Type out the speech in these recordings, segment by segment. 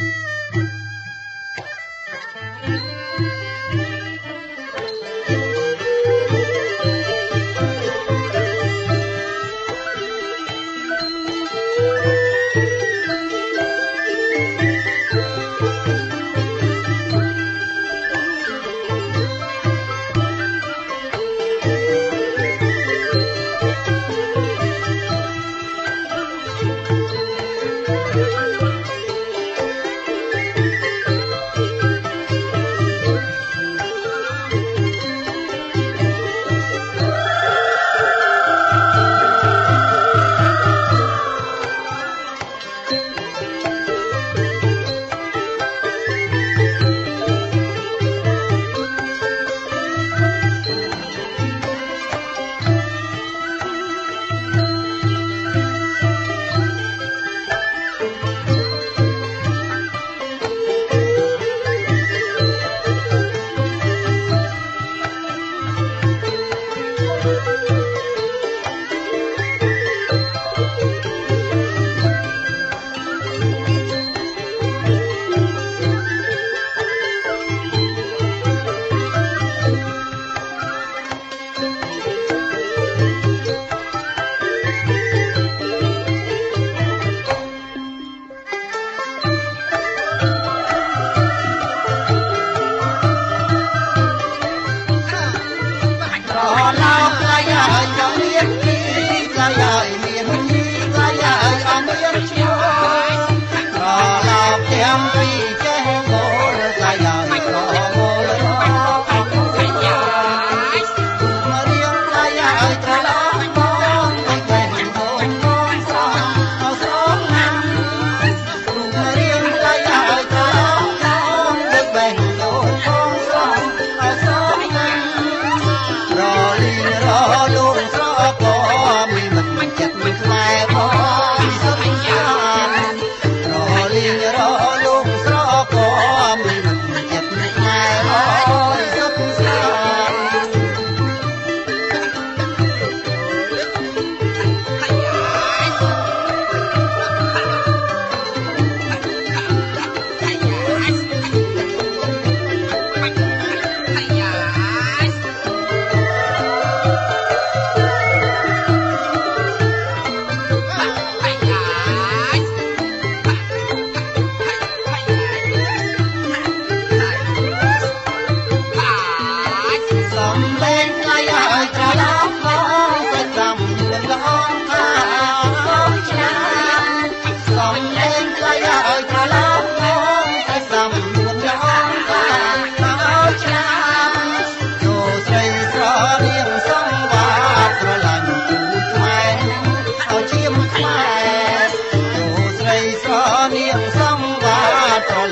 thank you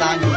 al.